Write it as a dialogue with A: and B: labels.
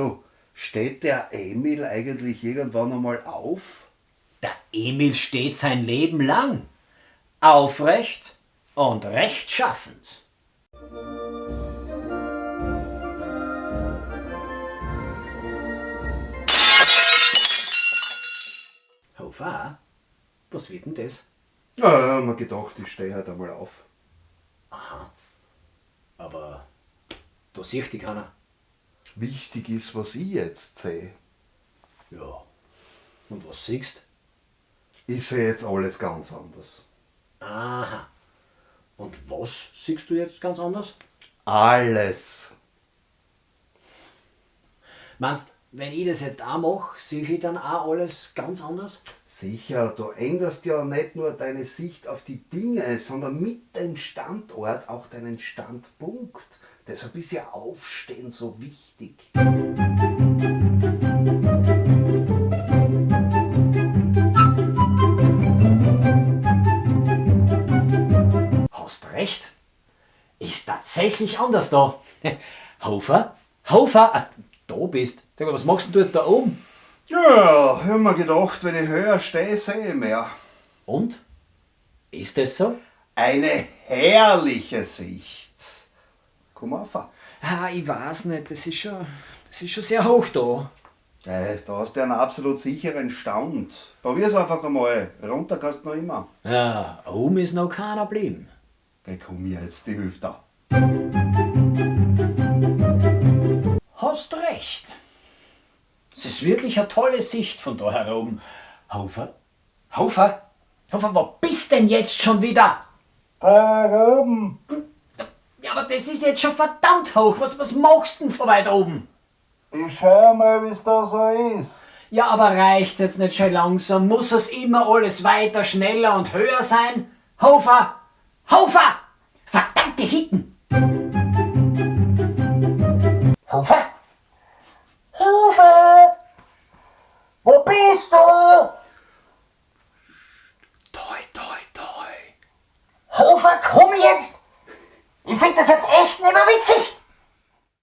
A: Du, steht der Emil eigentlich irgendwann einmal auf?
B: Der Emil steht sein Leben lang. Aufrecht und rechtschaffend. Hofer, was wird denn das?
A: Ja, ja, mir gedacht, ich stehe halt einmal auf.
B: Aber da sieht dich keiner.
A: Wichtig ist, was ich jetzt sehe.
B: Ja. Und was siehst?
A: Ich sehe jetzt alles ganz anders.
B: Aha. Und was siehst du jetzt ganz anders?
A: Alles.
B: Meinst, wenn ich das jetzt auch mache, sehe ich dann auch alles ganz anders?
A: Sicher, du änderst ja nicht nur deine Sicht auf die Dinge, sondern mit dem Standort auch deinen Standpunkt. Deshalb ist ja Aufstehen so wichtig.
B: Hast recht. Ist tatsächlich anders da. Hofer? Hofer? Da bist. Sag mal, was machst du jetzt da oben?
A: Ja, hab mir gedacht, wenn ich höher stehe, sehe ich mehr.
B: Und? Ist das so?
A: Eine herrliche Sicht. Komm auf.
B: Ah, ich weiß nicht, das ist schon, das ist schon sehr hoch da.
A: Äh, da hast du einen absolut sicheren Stand. Probier's einfach einmal. Runter kannst du noch immer.
B: Ja, oben ist noch keiner geblieben.
A: Geh, komm mir jetzt die Hüfte.
B: Es ist wirklich eine tolle Sicht von da heroben. Hofer? Hofer? Hofer, wo bist denn jetzt schon wieder?
A: Da oben.
B: Ja, aber das ist jetzt schon verdammt hoch. Was, was machst du denn so weit oben?
A: Ich schau mal, wie's da so ist.
B: Ja, aber reicht jetzt nicht schon langsam? Muss es immer alles weiter, schneller und höher sein? Hofer! Hofer! Verdammte Hitten! Komm jetzt! Ich find das jetzt echt nicht mehr witzig!